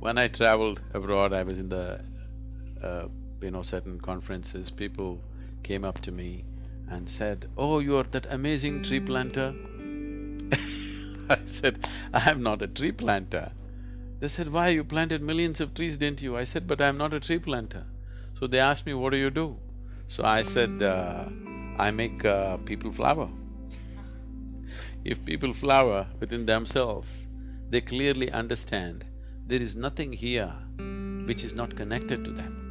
When I traveled abroad, I was in the, uh, you know, certain conferences, people came up to me and said, oh, you're that amazing tree planter. I said, I am not a tree planter. They said, why, you planted millions of trees, didn't you? I said, but I'm not a tree planter. So they asked me, what do you do? So I said, uh, I make uh, people flower. if people flower within themselves, they clearly understand there is nothing here which is not connected to them.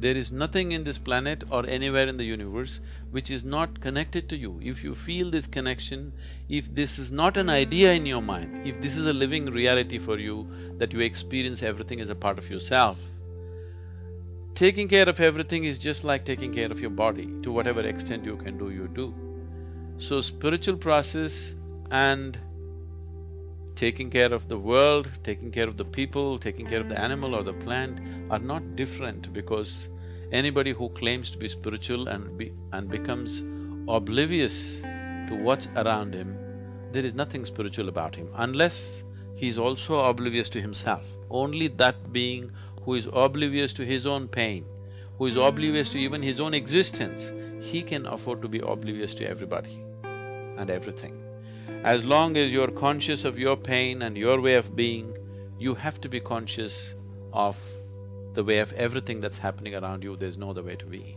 There is nothing in this planet or anywhere in the universe which is not connected to you. If you feel this connection, if this is not an idea in your mind, if this is a living reality for you, that you experience everything as a part of yourself, taking care of everything is just like taking care of your body. To whatever extent you can do, you do. So spiritual process and taking care of the world, taking care of the people, taking care of the animal or the plant are not different because anybody who claims to be spiritual and be… and becomes oblivious to what's around him, there is nothing spiritual about him unless he is also oblivious to himself. Only that being who is oblivious to his own pain, who is oblivious to even his own existence, he can afford to be oblivious to everybody and everything. As long as you're conscious of your pain and your way of being, you have to be conscious of the way of everything that's happening around you, there's no other way to be.